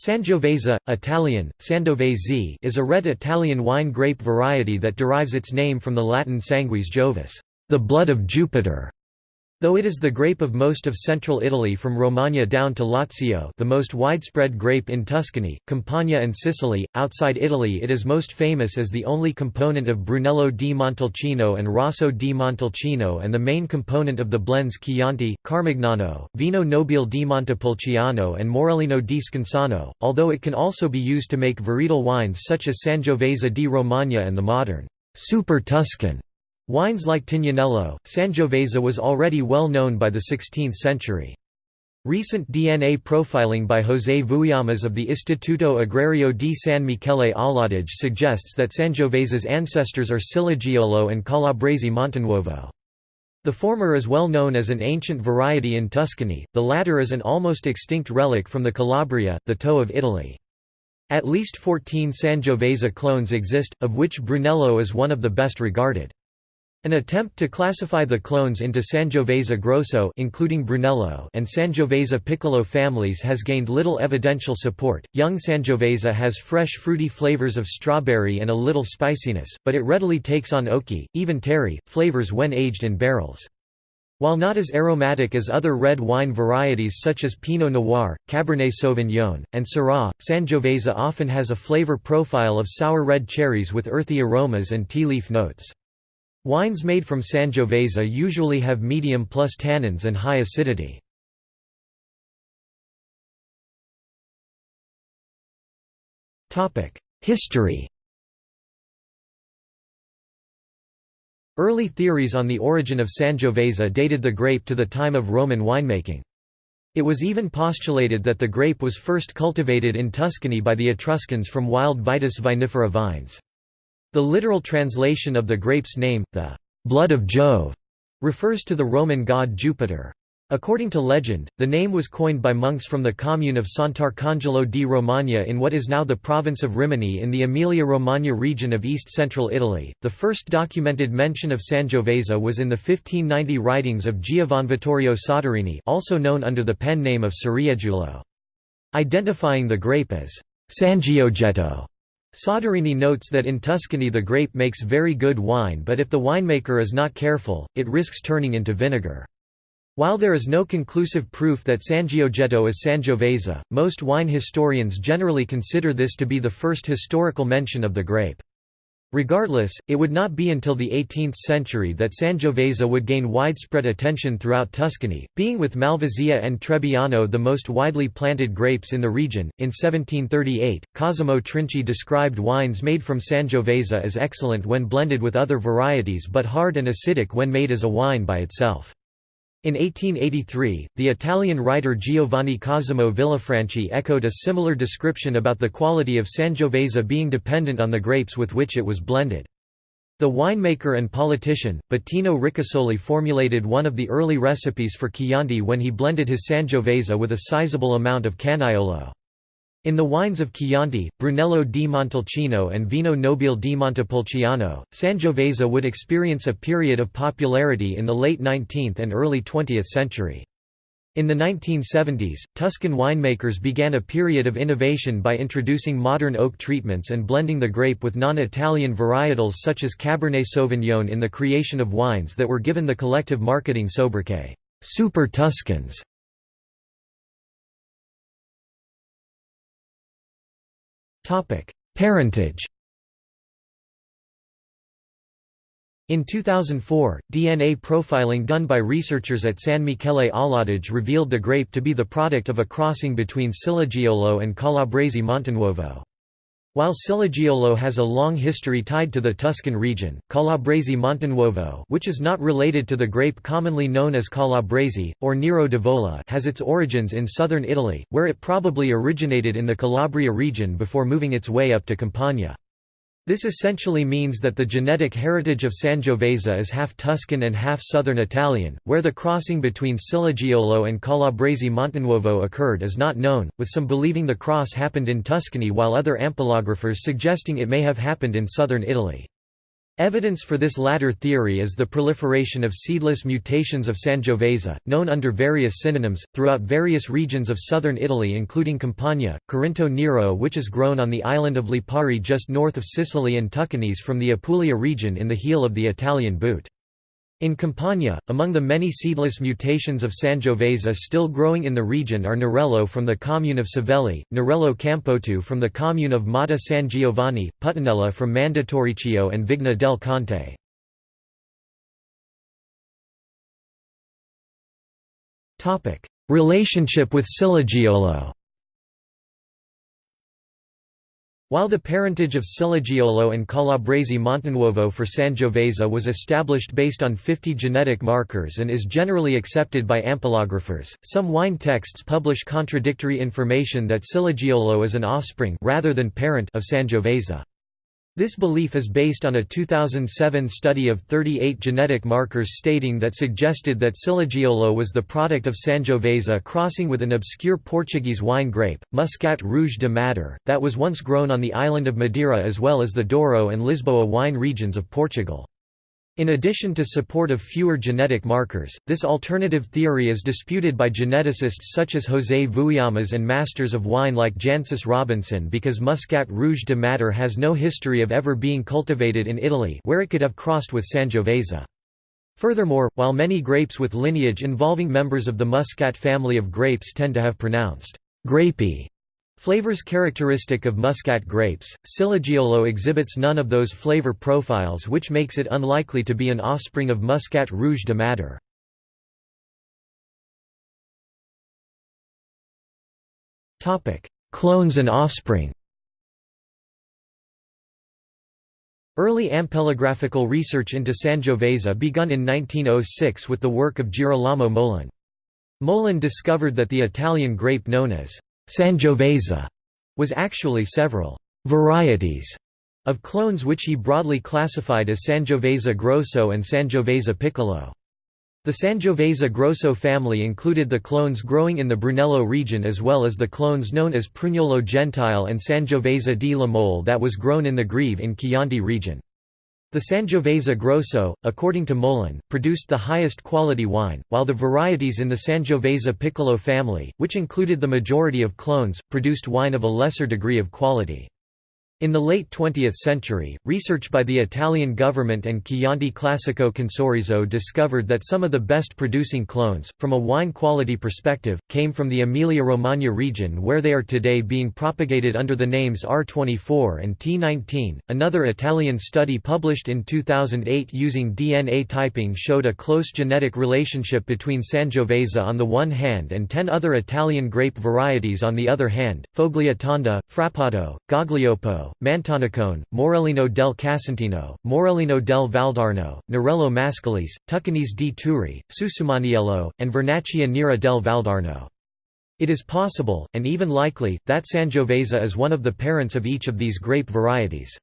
Sangiovese, Italian, Sangiovese is a red Italian wine grape variety that derives its name from the Latin sanguis Jovis, the blood of Jupiter. Though it is the grape of most of central Italy from Romagna down to Lazio the most widespread grape in Tuscany, Campania and Sicily, outside Italy it is most famous as the only component of Brunello di Montalcino and Rosso di Montalcino and the main component of the blends Chianti, Carmignano, Vino Nobile di Montepulciano and Morellino di Scansano, although it can also be used to make varietal wines such as Sangiovese di Romagna and the modern Super Tuscan Wines like Tignanello, Sangiovese was already well known by the 16th century. Recent DNA profiling by José Vouillamoz of the Istituto Agrario di San Michele all'Adige suggests that Sangiovese's ancestors are Ciliegiolo and Calabrese Montenuovo. The former is well known as an ancient variety in Tuscany, the latter is an almost extinct relic from the Calabria, the toe of Italy. At least 14 Sangiovese clones exist, of which Brunello is one of the best regarded. An attempt to classify the clones into Sangiovese Grosso including Brunello and Sangiovese Piccolo families has gained little evidential support. Young Sangiovese has fresh fruity flavors of strawberry and a little spiciness, but it readily takes on oaky, even terry, flavors when aged in barrels. While not as aromatic as other red wine varieties such as Pinot Noir, Cabernet Sauvignon, and Syrah, Sangiovese often has a flavor profile of sour red cherries with earthy aromas and tea leaf notes. Wines made from Sangiovese usually have medium plus tannins and high acidity. History Early theories on the origin of Sangiovese dated the grape to the time of Roman winemaking. It was even postulated that the grape was first cultivated in Tuscany by the Etruscans from wild Vitis vinifera vines. The literal translation of the grape's name, the blood of Jove, refers to the Roman god Jupiter. According to legend, the name was coined by monks from the commune of Sant'Arcangelo di Romagna in what is now the province of Rimini in the Emilia-Romagna region of east-central Italy. The first documented mention of Sangiovese was in the 1590 writings of Giovanvittorio Soderini, also known under the pen name of Ceriegiulo. Identifying the grape as Sangiogetto Soderini notes that in Tuscany the grape makes very good wine but if the winemaker is not careful, it risks turning into vinegar. While there is no conclusive proof that Sangiogetto is Sangiovese, most wine historians generally consider this to be the first historical mention of the grape. Regardless, it would not be until the 18th century that Sangiovese would gain widespread attention throughout Tuscany, being with Malvasia and Trebbiano the most widely planted grapes in the region. In 1738, Cosimo Trinci described wines made from Sangiovese as excellent when blended with other varieties but hard and acidic when made as a wine by itself. In 1883, the Italian writer Giovanni Cosimo Villafranchi echoed a similar description about the quality of Sangiovese being dependent on the grapes with which it was blended. The winemaker and politician, Bettino Ricasoli formulated one of the early recipes for Chianti when he blended his Sangiovese with a sizable amount of Canaiolo. In the wines of Chianti, Brunello di Montalcino and Vino Nobile di Montepulciano, Sangiovese would experience a period of popularity in the late 19th and early 20th century. In the 1970s, Tuscan winemakers began a period of innovation by introducing modern oak treatments and blending the grape with non-Italian varietals such as Cabernet Sauvignon in the creation of wines that were given the collective marketing sobriquet, Super Tuscans. Parentage In 2004, DNA profiling done by researchers at San Michele all'Adige revealed the grape to be the product of a crossing between Ciliegiolo and Calabrese Montenuovo. While Ciliegiolo has a long history tied to the Tuscan region, Calabrese Montenuovo which is not related to the grape commonly known as Calabrese, or Nero d'Avola has its origins in southern Italy, where it probably originated in the Calabria region before moving its way up to Campania. This essentially means that the genetic heritage of Sangiovese is half Tuscan and half southern Italian, where the crossing between Ciliegiolo and Calabrese Montenuovo occurred is not known, with some believing the cross happened in Tuscany while other ampelographers suggesting it may have happened in southern Italy. Evidence for this latter theory is the proliferation of seedless mutations of Sangiovese, known under various synonyms, throughout various regions of southern Italy including Campania, Corinto Nero which is grown on the island of Lipari just north of Sicily and Tuccanese from the Apulia region in the heel of the Italian boot. In Campania, among the many seedless mutations of Sangiovese still growing in the region are Nerello from the commune of Savelli, Nerello Campotu from the commune of Motta San Giovanni, Puttanella from Mandatoriccio and Vigna del Conte. Relationship with Ciliegiolo While the parentage of Ciliegiolo and Calabrese Montenuovo for Sangiovese was established based on 50 genetic markers and is generally accepted by ampelographers, some wine texts publish contradictory information that Ciliegiolo is an offspring rather than parent of Sangiovese. This belief is based on a 2007 study of 38 genetic markers stating that suggested that Ciliegiolo was the product of Sangiovese crossing with an obscure Portuguese wine grape, Muscat Rouge de Madère, that was once grown on the island of Madeira as well as the Douro and Lisboa wine regions of Portugal. In addition to support of fewer genetic markers, this alternative theory is disputed by geneticists such as José Vouillamoz and masters of wine like Jancis Robinson because Muscat Rouge de Madère has no history of ever being cultivated in Italy where it could have crossed with Sangiovese. Furthermore, while many grapes with lineage involving members of the Muscat family of grapes tend to have pronounced grapey Flavors characteristic of Muscat grapes, Ciliegiolo exhibits none of those flavor profiles which makes it unlikely to be an offspring of Muscat Rouge de Madère. Clones and offspring Early ampelographical research into Sangiovese begun in 1906 with the work of Girolamo Molon. Molon discovered that the Italian grape known as Sangiovese was actually several varieties of clones which he broadly classified as Sangiovese grosso and Sangiovese piccolo. The Sangiovese grosso family included the clones growing in the Brunello region as well as the clones known as Prugnolo Gentile and Sangiovese di Lamole that was grown in the Greve in Chianti region. The Sangiovese Grosso, according to Molon, produced the highest quality wine, while the varieties in the Sangiovese Piccolo family, which included the majority of clones, produced wine of a lesser degree of quality. In the late 20th century, research by the Italian government and Chianti Classico Consorzio discovered that some of the best producing clones, from a wine quality perspective, came from the Emilia-Romagna region where they are today being propagated under the names R24 and T19. Another Italian study published in 2008 using DNA typing showed a close genetic relationship between Sangiovese on the one hand and 10 other Italian grape varieties on the other hand, Fogliatonda, Frappato, Gaglioppo, Mantonicone, Morellino del Casentino, Morellino del Valdarno, Nerello Mascalese, Tuccanese di Turi, Susumaniello, and Vernaccia Nera del Valdarno. It is possible, and even likely, that Sangiovese is one of the parents of each of these grape varieties.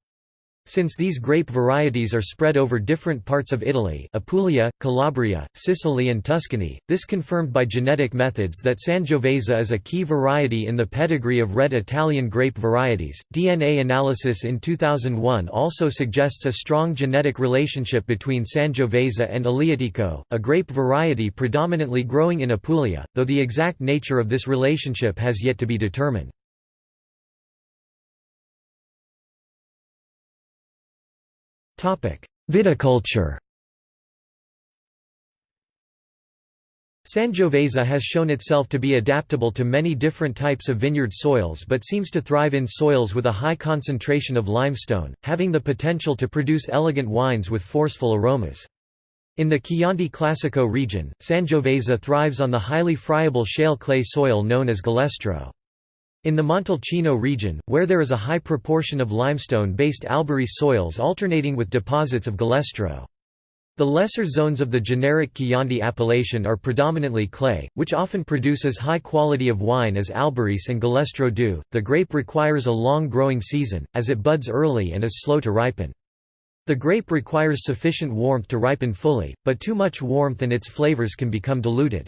Since these grape varieties are spread over different parts of Italy Apulia, Calabria, Sicily and Tuscany, this confirmed by genetic methods that Sangiovese is a key variety in the pedigree of red Italian grape varieties. DNA analysis in 2001 also suggests a strong genetic relationship between Sangiovese and Aleatico, a grape variety predominantly growing in Apulia, though the exact nature of this relationship has yet to be determined. Viticulture Sangiovese has shown itself to be adaptable to many different types of vineyard soils but seems to thrive in soils with a high concentration of limestone, having the potential to produce elegant wines with forceful aromas. In the Chianti Classico region, Sangiovese thrives on the highly friable shale clay soil known as galestro. In the Montalcino region, where there is a high proportion of limestone-based Albarese soils alternating with deposits of galestro. The lesser zones of the generic Chianti appellation are predominantly clay, which often produces high quality of wine as Albarese and Galestro do. The grape requires a long growing season, as it buds early and is slow to ripen. The grape requires sufficient warmth to ripen fully, but too much warmth and its flavors can become diluted.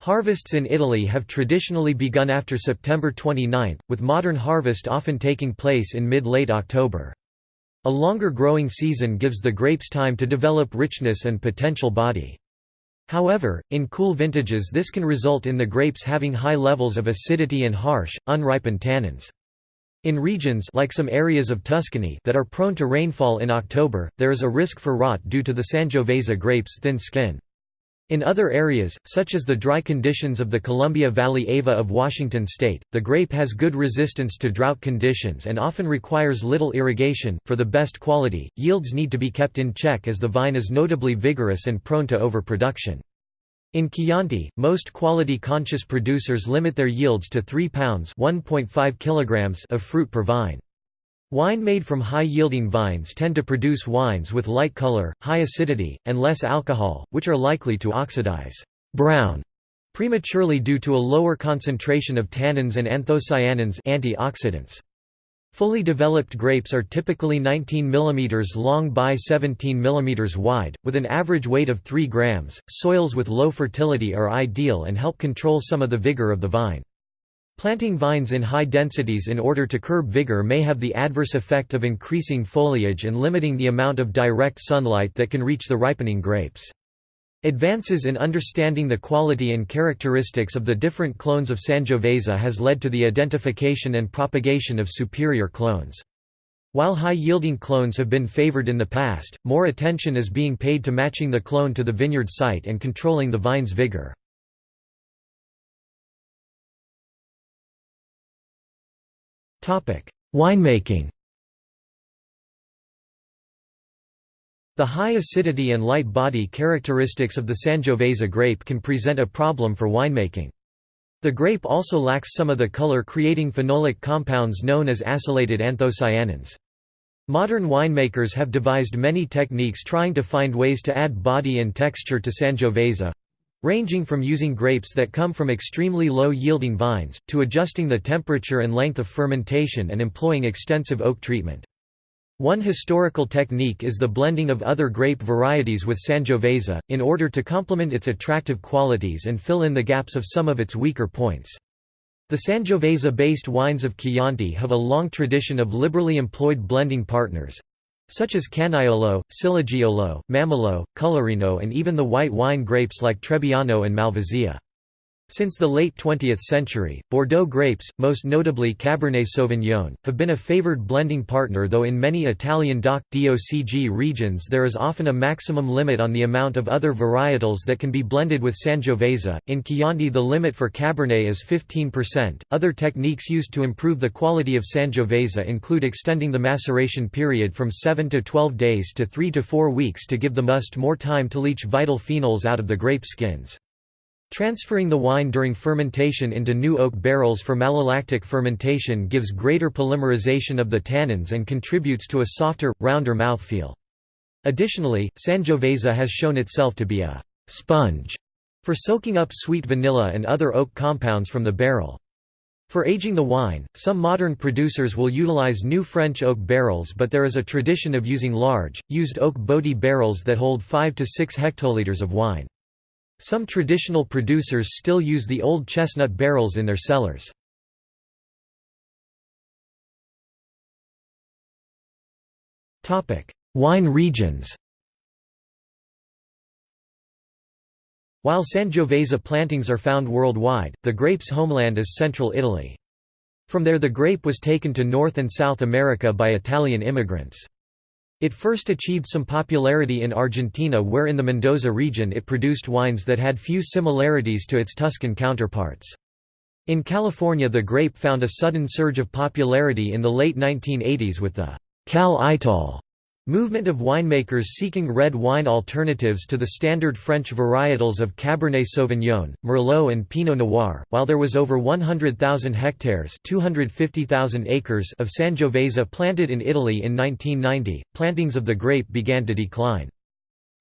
Harvests in Italy have traditionally begun after September 29, with modern harvest often taking place in mid-late October. A longer growing season gives the grapes time to develop richness and potential body. However, in cool vintages this can result in the grapes having high levels of acidity and harsh, unripened tannins. In regions like some areas of Tuscany that are prone to rainfall in October, there is a risk for rot due to the Sangiovese grape's thin skin. In other areas, such as the dry conditions of the Columbia Valley Ava of Washington state, the grape has good resistance to drought conditions and often requires little irrigation. For the best quality, yields need to be kept in check as the vine is notably vigorous and prone to overproduction. In Chianti, most quality-conscious producers limit their yields to 3 pounds (1.5 kilograms) of fruit per vine. Wine made from high-yielding vines tend to produce wines with light color, high acidity, and less alcohol, which are likely to oxidize brown prematurely due to a lower concentration of tannins and anthocyanins antioxidants. Fully developed grapes are typically 19 mm long by 17 mm wide, with an average weight of 3 grams. Soils with low fertility are ideal and help control some of the vigor of the vine. Planting vines in high densities in order to curb vigor may have the adverse effect of increasing foliage and limiting the amount of direct sunlight that can reach the ripening grapes. Advances in understanding the quality and characteristics of the different clones of Sangiovese has led to the identification and propagation of superior clones. While high-yielding clones have been favored in the past, more attention is being paid to matching the clone to the vineyard site and controlling the vine's vigor. Winemaking The high acidity and light body characteristics of the Sangiovese grape can present a problem for winemaking. The grape also lacks some of the color-creating phenolic compounds known as acylated anthocyanins. Modern winemakers have devised many techniques trying to find ways to add body and texture to Sangiovese, ranging from using grapes that come from extremely low-yielding vines, to adjusting the temperature and length of fermentation and employing extensive oak treatment. One historical technique is the blending of other grape varieties with Sangiovese, in order to complement its attractive qualities and fill in the gaps of some of its weaker points. The Sangiovese-based wines of Chianti have a long tradition of liberally employed blending partners, such as Canaiolo, Ciliegiolo, Mammolo, Colorino and even the white wine grapes like Trebbiano and Malvasia. Since the late 20th century, Bordeaux grapes, most notably Cabernet Sauvignon, have been a favored blending partner though in many Italian DOC, DOCG regions there is often a maximum limit on the amount of other varietals that can be blended with Sangiovese. In Chianti the limit for Cabernet is 15%. Other techniques used to improve the quality of Sangiovese include extending the maceration period from 7 to 12 days to 3 to 4 weeks to give the must more time to leach vital phenols out of the grape skins. Transferring the wine during fermentation into new oak barrels for malolactic fermentation gives greater polymerization of the tannins and contributes to a softer, rounder mouthfeel. Additionally, Sangiovese has shown itself to be a «sponge» for soaking up sweet vanilla and other oak compounds from the barrel. For aging the wine, some modern producers will utilize new French oak barrels but there is a tradition of using large, used oak botti barrels that hold 5 to 6 hectoliters of wine. Some traditional producers still use the old chestnut barrels in their cellars. Wine regions While Sangiovese plantings are found worldwide, the grape's homeland is central Italy. From there the grape was taken to North and South America by Italian immigrants. It first achieved some popularity in Argentina where in the Mendoza region it produced wines that had few similarities to its Tuscan counterparts. In California the grape found a sudden surge of popularity in the late 1980s with the Cal Ital Movement of winemakers seeking red wine alternatives to the standard French varietals of Cabernet Sauvignon, Merlot and Pinot Noir, while there was over 100,000 hectares 250,000 acres of Sangiovese planted in Italy in 1990, plantings of the grape began to decline.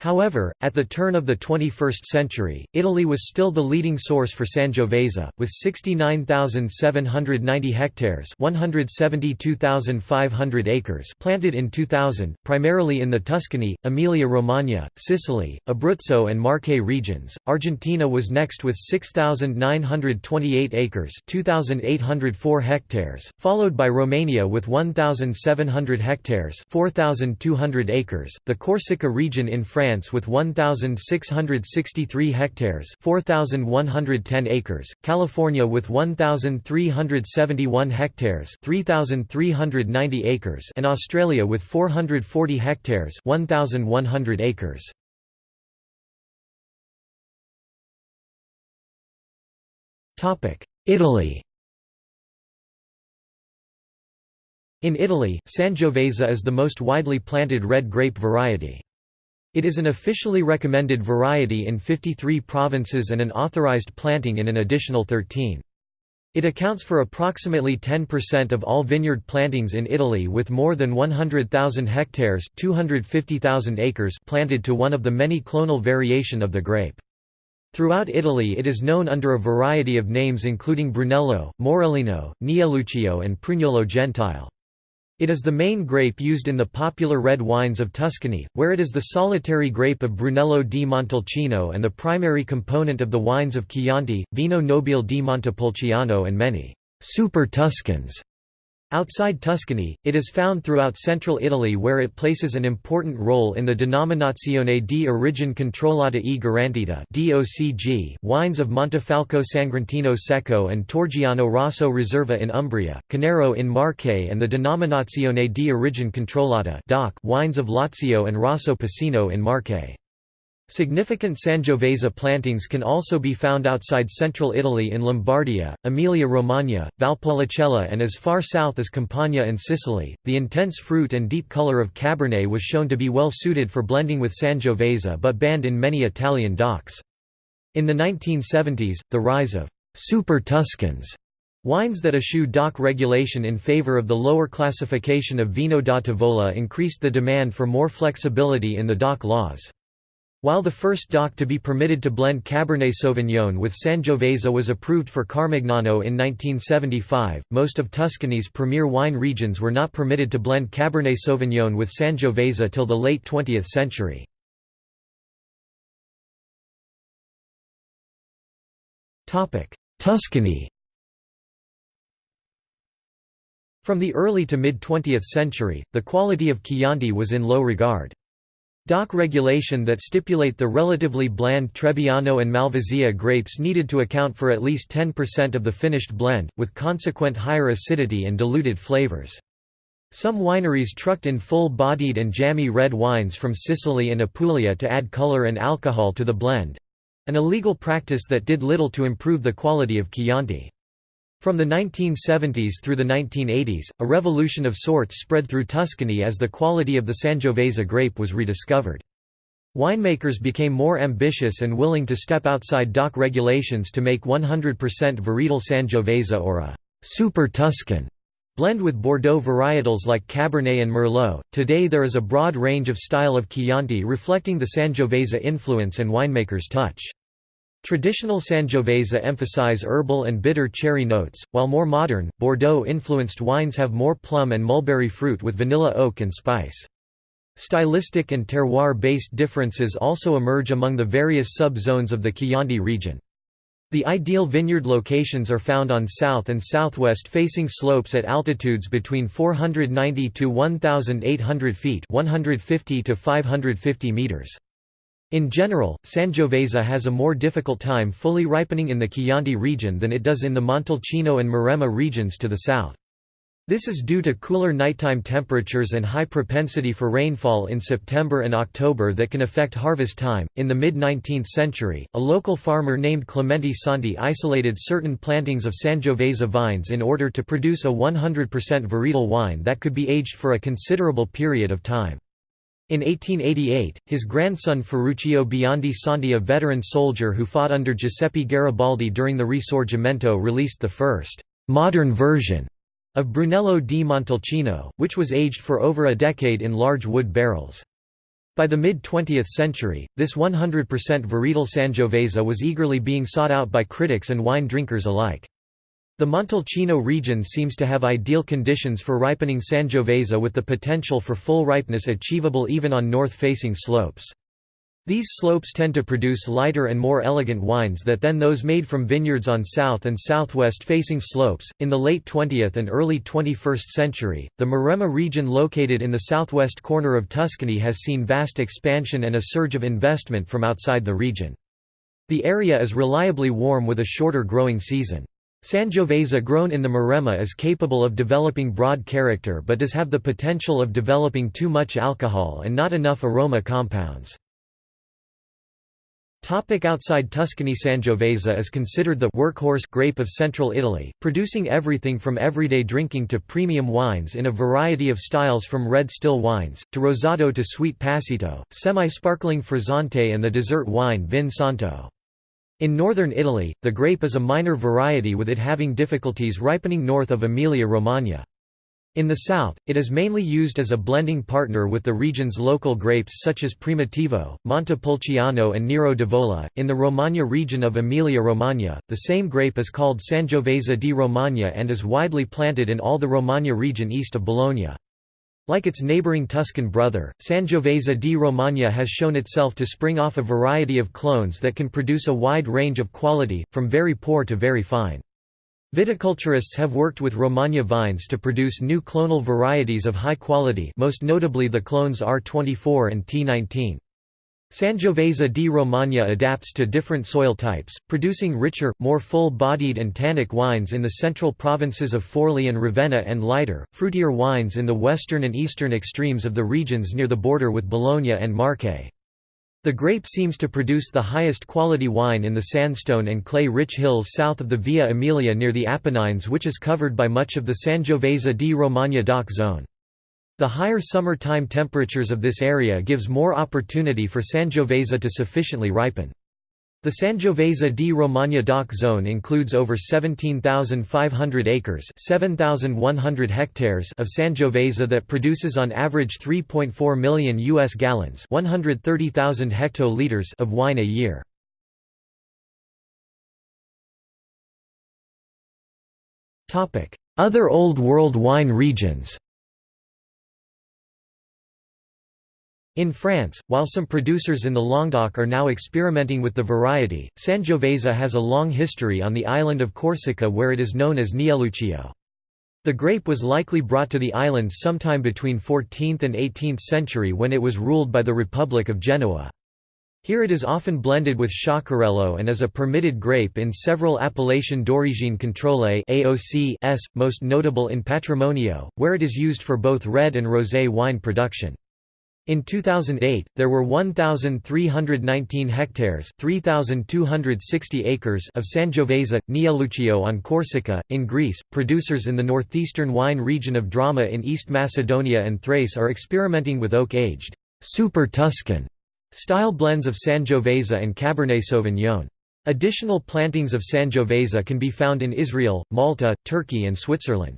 However, at the turn of the 21st century, Italy was still the leading source for Sangiovese, with 69,790 hectares 172,500 acres planted in 2000, primarily in the Tuscany, Emilia-Romagna, Sicily, Abruzzo and Marche regions. Argentina was next with 6,928 acres 2,804 hectares, followed by Romania with 1,700 hectares 4,200 acres, the Corsica region in France France with 1,663 hectares 4,110 acres, California with 1,371 hectares 3,390 acres and Australia with 440 hectares 1,100 acres. Italy In Italy, Sangiovese is the most widely planted red grape variety. It is an officially recommended variety in 53 provinces and an authorized planting in an additional 13. It accounts for approximately 10% of all vineyard plantings in Italy with more than 100,000 hectares 250,000 acres planted to one of the many clonal variation of the grape. Throughout Italy it is known under a variety of names including Brunello, Morellino, Nieluccio and Prugnolo Gentile. It is the main grape used in the popular red wines of Tuscany, where it is the solitary grape of Brunello di Montalcino and the primary component of the wines of Chianti, Vino Nobile di Montepulciano and many «super Tuscans» Outside Tuscany, it is found throughout central Italy where it places an important role in the Denominazione di Origine Controllata e Garantita wines of Montefalco Sagrantino Secco and Torgiano Rosso Reserva in Umbria, Conero in Marche and the Denominazione di Origine Controllata wines of Lazio and Rosso Piceno in Marche. Significant Sangiovese plantings can also be found outside central Italy in Lombardia, Emilia-Romagna, Valpolicella, and as far south as Campania and Sicily. The intense fruit and deep color of Cabernet was shown to be well suited for blending with Sangiovese but banned in many Italian DOCs. In the 1970s, the rise of Super Tuscans Wines that eschew DOC regulation in favor of the lower classification of Vino da Tavola increased the demand for more flexibility in the DOC laws. While the first DOC to be permitted to blend Cabernet Sauvignon with Sangiovese was approved for Carmignano in 1975, most of Tuscany's premier wine regions were not permitted to blend Cabernet Sauvignon with Sangiovese till the late 20th century. Tuscany From the early to mid-20th century, the quality of Chianti was in low regard. DOC regulation that stipulate the relatively bland Trebbiano and Malvasia grapes needed to account for at least 10% of the finished blend, with consequent higher acidity and diluted flavors. Some wineries trucked in full-bodied and jammy red wines from Sicily and Apulia to add color and alcohol to the blend—an illegal practice that did little to improve the quality of Chianti. From the 1970s through the 1980s, a revolution of sorts spread through Tuscany as the quality of the Sangiovese grape was rediscovered. Winemakers became more ambitious and willing to step outside DOC regulations to make 100% varietal Sangiovese or a «super Tuscan» blend with Bordeaux varietals like Cabernet and Merlot. Today there is a broad range of style of Chianti reflecting the Sangiovese influence and winemaker's touch. Traditional Sangiovese emphasize herbal and bitter cherry notes, while more modern, Bordeaux-influenced wines have more plum and mulberry fruit with vanilla oak and spice. Stylistic and terroir-based differences also emerge among the various sub-zones of the Chianti region. The ideal vineyard locations are found on south and southwest facing slopes at altitudes between 490 to 1800 feet, 150 to 550 meters. In general, Sangiovese has a more difficult time fully ripening in the Chianti region than it does in the Montalcino and Maremma regions to the south. This is due to cooler nighttime temperatures and high propensity for rainfall in September and October that can affect harvest time. In the mid 19th century, a local farmer named Clemente Santi isolated certain plantings of Sangiovese vines in order to produce a 100% varietal wine that could be aged for a considerable period of time. In 1888, his grandson Ferruccio Biondi Santi a veteran soldier who fought under Giuseppe Garibaldi during the Risorgimento released the first «modern version» of Brunello di Montalcino, which was aged for over a decade in large wood barrels. By the mid-20th century, this 100% varietal Sangiovese was eagerly being sought out by critics and wine drinkers alike. The Montalcino region seems to have ideal conditions for ripening Sangiovese with the potential for full ripeness achievable even on north-facing slopes. These slopes tend to produce lighter and more elegant wines that than those made from vineyards on south and southwest facing slopes. In the late 20th and early 21st century, the Maremma region located in the southwest corner of Tuscany has seen vast expansion and a surge of investment from outside the region. The area is reliably warm with a shorter growing season. Sangiovese grown in the Maremma is capable of developing broad character but does have the potential of developing too much alcohol and not enough aroma compounds. Topic outside Tuscany Sangiovese is considered the workhorse grape of central Italy, producing everything from everyday drinking to premium wines in a variety of styles from red still wines, to rosado to sweet passito, semi-sparkling frizzante and the dessert wine Vin Santo. In northern Italy, the grape is a minor variety with it having difficulties ripening north of Emilia-Romagna. In the south, it is mainly used as a blending partner with the region's local grapes such as Primitivo, Montepulciano and Nero d'Avola. In the Romagna region of Emilia-Romagna, the same grape is called Sangiovese di Romagna and is widely planted in all the Romagna region east of Bologna. Like its neighbouring Tuscan brother, Sangiovese di Romagna has shown itself to spring off a variety of clones that can produce a wide range of quality, from very poor to very fine. Viticulturists have worked with Romagna vines to produce new clonal varieties of high quality most notably the clones R24 and T19. Sangiovese di Romagna adapts to different soil types, producing richer, more full-bodied and tannic wines in the central provinces of Forli and Ravenna and lighter, fruitier wines in the western and eastern extremes of the regions near the border with Bologna and Marche. The grape seems to produce the highest quality wine in the sandstone and clay-rich hills south of the Via Emilia near the Apennines which is covered by much of the Sangiovese di Romagna DOC zone. The higher summer-time temperatures of this area gives more opportunity for Sangiovese to sufficiently ripen. The Sangiovese di Romagna DOC zone includes over 17,500 acres 7,100 hectares of Sangiovese that produces on average 3.4 million U.S. gallons 130,000 hectoliters of wine a year. Other Old World wine regions In France, while some producers in the Languedoc are now experimenting with the variety, Sangiovese has a long history on the island of Corsica where it is known as Nieluccio. The grape was likely brought to the islands sometime between 14th and 18th century when it was ruled by the Republic of Genoa. Here it is often blended with Sciaccarello and is a permitted grape in several Appellation d'origine contrôlée AOCs, most notable in Patrimonio, where it is used for both red and rosé wine production. In 2008, there were 1,319 hectares 3,260 acres of Sangiovese, Nieluccio on Corsica, in Greece. Producers in the northeastern wine region of Drama in East Macedonia and Thrace are experimenting with oak-aged, super Tuscan style blends of Sangiovese and Cabernet Sauvignon. Additional plantings of Sangiovese can be found in Israel, Malta, Turkey and Switzerland.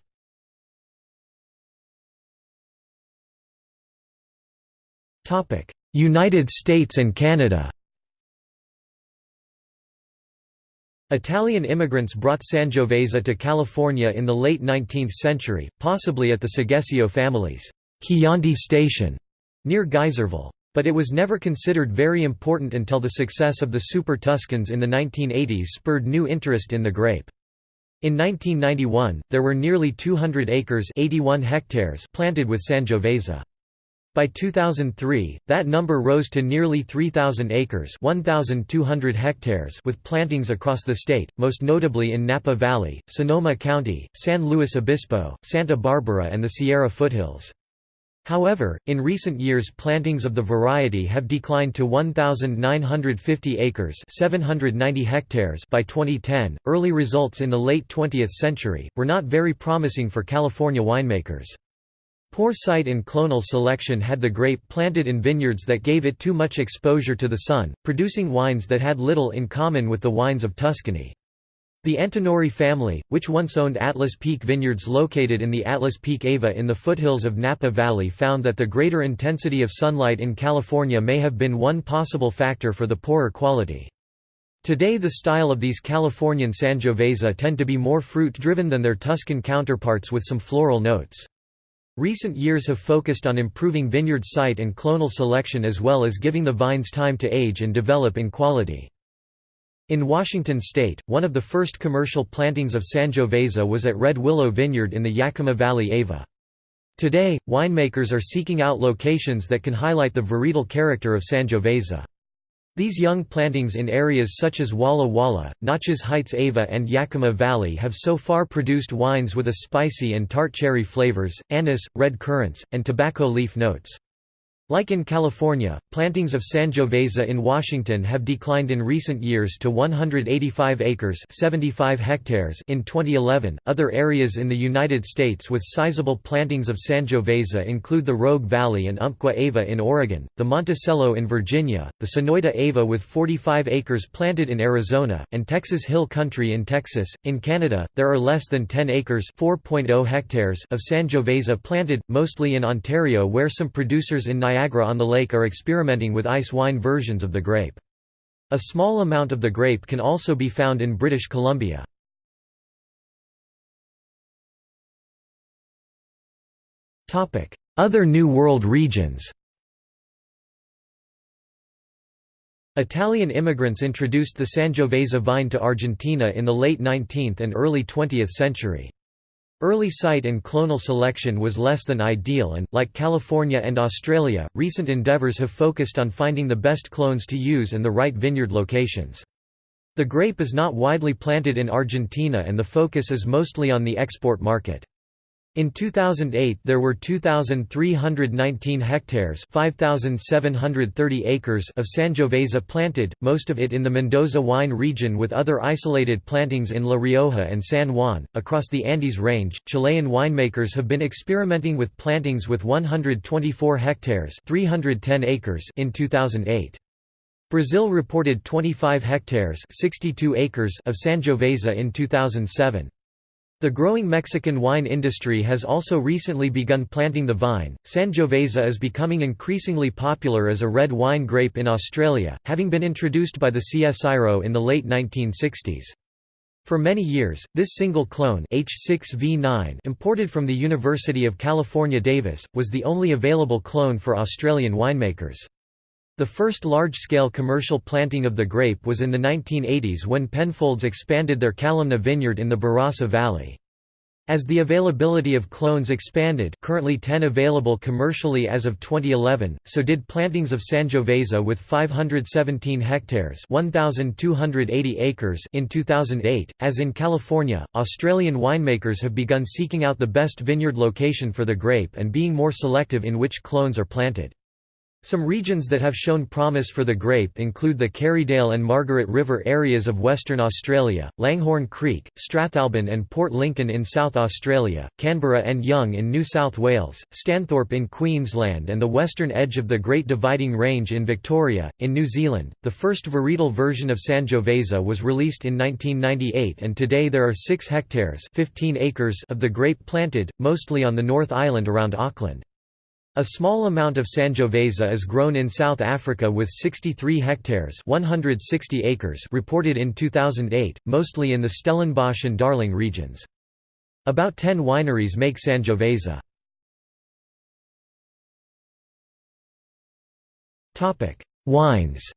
United States and Canada Italian immigrants brought Sangiovese to California in the late 19th century, possibly at the Seghesio family's Chianti station near Geyserville. But it was never considered very important until the success of the Super Tuscans in the 1980s spurred new interest in the grape. In 1991, there were nearly 200 acres 81 hectares planted with Sangiovese. By 2003, that number rose to nearly 3,000 acres 1,200 hectares with plantings across the state, most notably in Napa Valley, Sonoma County, San Luis Obispo, Santa Barbara and the Sierra foothills. However, in recent years plantings of the variety have declined to 1,950 acres 790 hectares by 2010. Early results in the late 20th century, were not very promising for California winemakers. Poor site and clonal selection had the grape planted in vineyards that gave it too much exposure to the sun, producing wines that had little in common with the wines of Tuscany. The Antinori family, which once owned Atlas Peak vineyards located in the Atlas Peak Ava in the foothills of Napa Valley found that the greater intensity of sunlight in California may have been one possible factor for the poorer quality. Today the style of these Californian Sangiovese tend to be more fruit-driven than their Tuscan counterparts with some floral notes. Recent years have focused on improving vineyard site and clonal selection as well as giving the vines time to age and develop in quality. In Washington state, one of the first commercial plantings of Sangiovese was at Red Willow Vineyard in the Yakima Valley Ava. Today, winemakers are seeking out locations that can highlight the varietal character of Sangiovese. These young plantings in areas such as Walla Walla, Naches Heights Ava and Yakima Valley have so far produced wines with a spicy and tart cherry flavors, anise, red currants, and tobacco leaf notes. Like in California, plantings of Sangiovese in Washington have declined in recent years to 185 acres 75 hectares in 2011. Other areas in the United States with sizable plantings of Sangiovese include the Rogue Valley and Umpqua Ava in Oregon, the Monticello in Virginia, the Sonoita Ava with 45 acres planted in Arizona, and Texas Hill Country in Texas. In Canada, there are less than 10 acres 4.0 hectares of Sangiovese planted, mostly in Ontario where some producers in Niagara Niagara-on-the-Lake are experimenting with ice wine versions of the grape. A small amount of the grape can also be found in British Columbia. Other New World regions Italian immigrants introduced the Sangiovese vine to Argentina in the late 19th and early 20th century. Early site and clonal selection was less than ideal and, like California and Australia, recent endeavours have focused on finding the best clones to use and the right vineyard locations. The grape is not widely planted in Argentina and the focus is mostly on the export market. In 2008 there were 2,319 hectares 5,730 acres of Sangiovese planted, most of it in the Mendoza wine region with other isolated plantings in La Rioja and San Juan. Across the Andes range, Chilean winemakers have been experimenting with plantings with 124 hectares 310 acres in 2008. Brazil reported 25 hectares 62 acres of Sangiovese in 2007. The growing Mexican wine industry has also recently begun planting the vine. Sangiovese is becoming increasingly popular as a red wine grape in Australia, having been introduced by the CSIRO in the late 1960s. For many years, this single clone H6V9 imported from the University of California Davis, was the only available clone for Australian winemakers. The first large-scale commercial planting of the grape was in the 1980s when Penfolds expanded their Kalimna vineyard in the Barossa Valley. As the availability of clones expanded currently 10 available commercially as of 2011, so did plantings of Sangiovese with 517 hectares 1,280 acres in 2008. As in California, Australian winemakers have begun seeking out the best vineyard location for the grape and being more selective in which clones are planted. Some regions that have shown promise for the grape include the Kerrydale and Margaret River areas of Western Australia, Langhorne Creek, Strathalbyn and Port Lincoln in South Australia, Canberra and Young in New South Wales, Stanthorpe in Queensland, and the western edge of the Great Dividing Range in Victoria. In New Zealand, the first varietal version of Sangiovese was released in 1998, and today there are 6 hectares 15 acres of the grape planted, mostly on the North Island around Auckland. A small amount of Sangiovese is grown in South Africa with 63 hectares 160 acres reported in 2008, mostly in the Stellenbosch and Darling regions. About 10 wineries make Sangiovese. Wines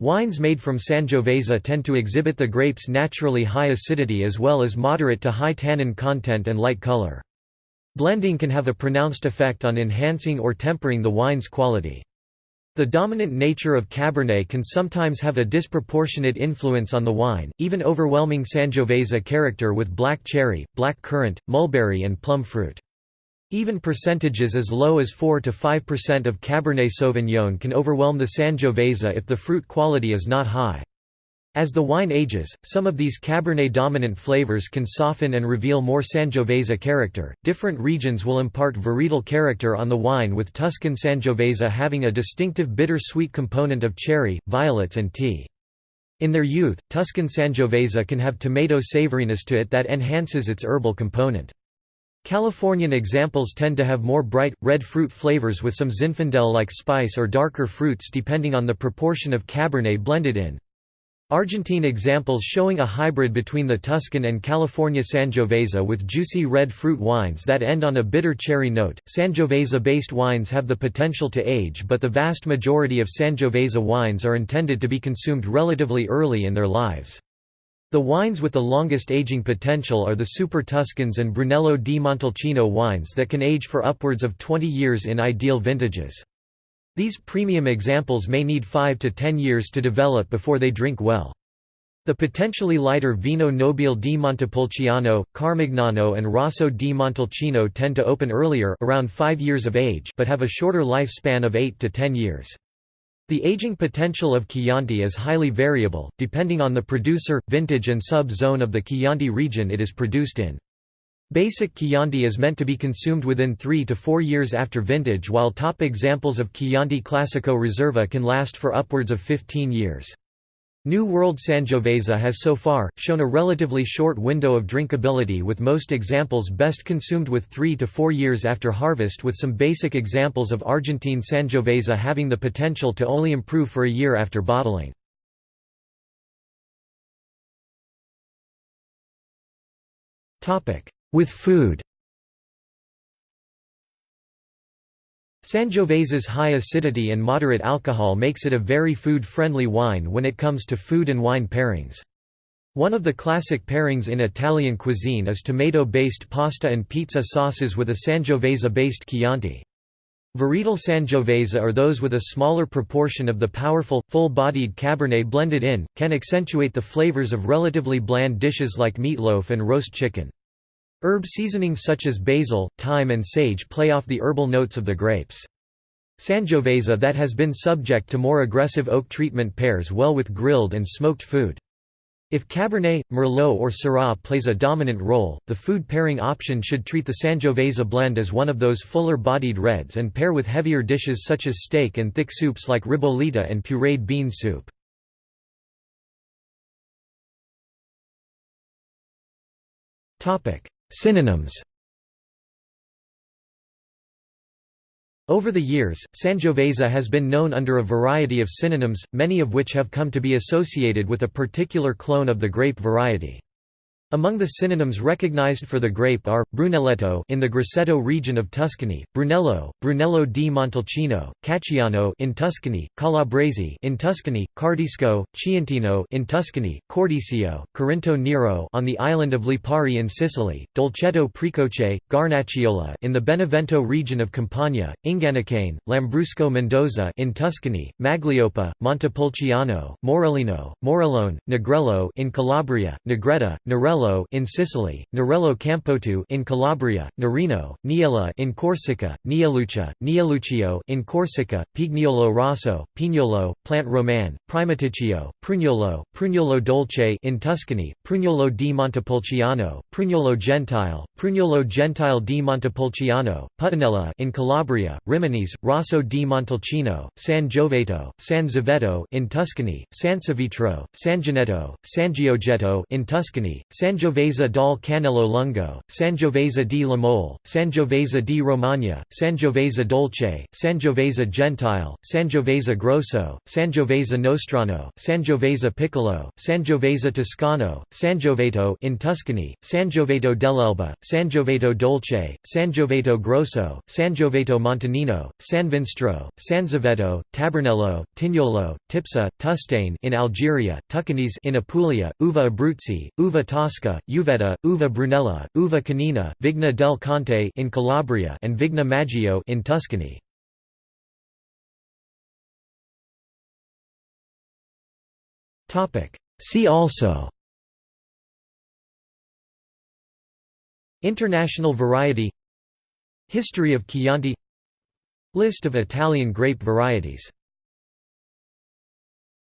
Wines made from Sangiovese tend to exhibit the grape's naturally high acidity as well as moderate to high tannin content and light color. Blending can have a pronounced effect on enhancing or tempering the wine's quality. The dominant nature of Cabernet can sometimes have a disproportionate influence on the wine, even overwhelming Sangiovese character with black cherry, black currant, mulberry and plum fruit. Even percentages as low as 4 to 5% of Cabernet Sauvignon can overwhelm the Sangiovese if the fruit quality is not high. As the wine ages, some of these Cabernet-dominant flavors can soften and reveal more Sangiovese character. Different regions will impart varietal character on the wine with Tuscan Sangiovese having a distinctive bitter-sweet component of cherry, violets and tea. In their youth, Tuscan Sangiovese can have tomato savoriness to it that enhances its herbal component. Californian examples tend to have more bright, red fruit flavors with some Zinfandel-like spice or darker fruits depending on the proportion of Cabernet blended in. Argentine examples showing a hybrid between the Tuscan and California Sangiovese with juicy red fruit wines that end on a bitter cherry note. Sangiovese-based wines have the potential to age but the vast majority of Sangiovese wines are intended to be consumed relatively early in their lives. The wines with the longest aging potential are the Super Tuscans and Brunello di Montalcino wines that can age for upwards of 20 years in ideal vintages. These premium examples may need 5 to 10 years to develop before they drink well. The potentially lighter Vino Nobile di Montepulciano, Carmignano and Rosso di Montalcino tend to open earlier around 5 years of age but have a shorter lifespan of 8 to 10 years. The aging potential of Chianti is highly variable, depending on the producer, vintage and sub-zone of the Chianti region it is produced in. Basic Chianti is meant to be consumed within 3 to 4 years after vintage while top examples of Chianti Classico Riserva can last for upwards of 15 years. New World Sangiovese has so far, shown a relatively short window of drinkability with most examples best consumed with 3 to 4 years after harvest with some basic examples of Argentine Sangiovese having the potential to only improve for a year after bottling. With food Sangiovese's high acidity and moderate alcohol makes it a very food-friendly wine when it comes to food and wine pairings. One of the classic pairings in Italian cuisine is tomato-based pasta and pizza sauces with a Sangiovese-based Chianti. Varietal Sangiovese are those with a smaller proportion of the powerful, full-bodied Cabernet blended in, can accentuate the flavors of relatively bland dishes like meatloaf and roast chicken. Herb seasonings such as basil, thyme and sage play off the herbal notes of the grapes. Sangiovese that has been subject to more aggressive oak treatment pairs well with grilled and smoked food. If Cabernet, Merlot or Syrah plays a dominant role, the food pairing option should treat the Sangiovese blend as one of those fuller-bodied reds and pair with heavier dishes such as steak and thick soups like ribollita and pureed bean soup. Synonyms Over the years, Sangiovese has been known under a variety of synonyms, many of which have come to be associated with a particular clone of the grape variety. Among the synonyms recognized for the grape are Brunelletto in the Grosseto region of Tuscany, Brunello, Brunello di Montalcino, Cacciano in Tuscany, Calabrese in Tuscany, Cardisco, Chiantino in Tuscany, Cordisco, Corinto Nero on the island of Lipari in Sicily, Dolcetto Precoce, Guarnacciola in the Benevento region of Campania, Ingannacane, Lambrusco Mendoza in Tuscany, Maglioppa, Montepulciano, Morellino, Morellone, Negrello in Calabria, Negreta, Negretta, Nerello in Sicily, Nerello Campotu in Calabria, Nerino, Niella in Corsica, Nielluccia, Nielluccio in Corsica, Pignolo Rosso, Pignolo, Plant Roman, Primaticcio, Prugnolo, Prugnolo Dolce in Tuscany, Prugnolo di Montepulciano, Prugnolo Gentile, Prugnolo Gentile di Montepulciano, Puttanella in Calabria, Riminese, Rosso di Montalcino, San Giovetto, San Zovetto in Tuscany, San Savitro, San Ginetto, San Gioggetto in Tuscany, Sangiovese dal Cannello Lungo, Sangiovese di Lamole, Sangiovese di Romagna, Sangiovese Dolce, Sangiovese Gentile, Sangiovese Grosso, Sangiovese Nostrano, Sangiovese Piccolo, Sangiovese Toscano, Sangioveto in Tuscany, Sangioveto dell'Elba, Sangioveto Dolce, Sangioveto Grosso, Sangioveto Montanino, San Vinstro, Sanzovetto, Tabernello, Tignolo, Tipsa, Tustaine in Algeria, Tuccanese in Apulia, Uva Abruzzi, Uva Tosca Uvetta, Uva Brunella, Uva Canina, Vigna del Conte in Calabria and Vigna Maggio in Tuscany. See also International variety History of Chianti List of Italian grape varieties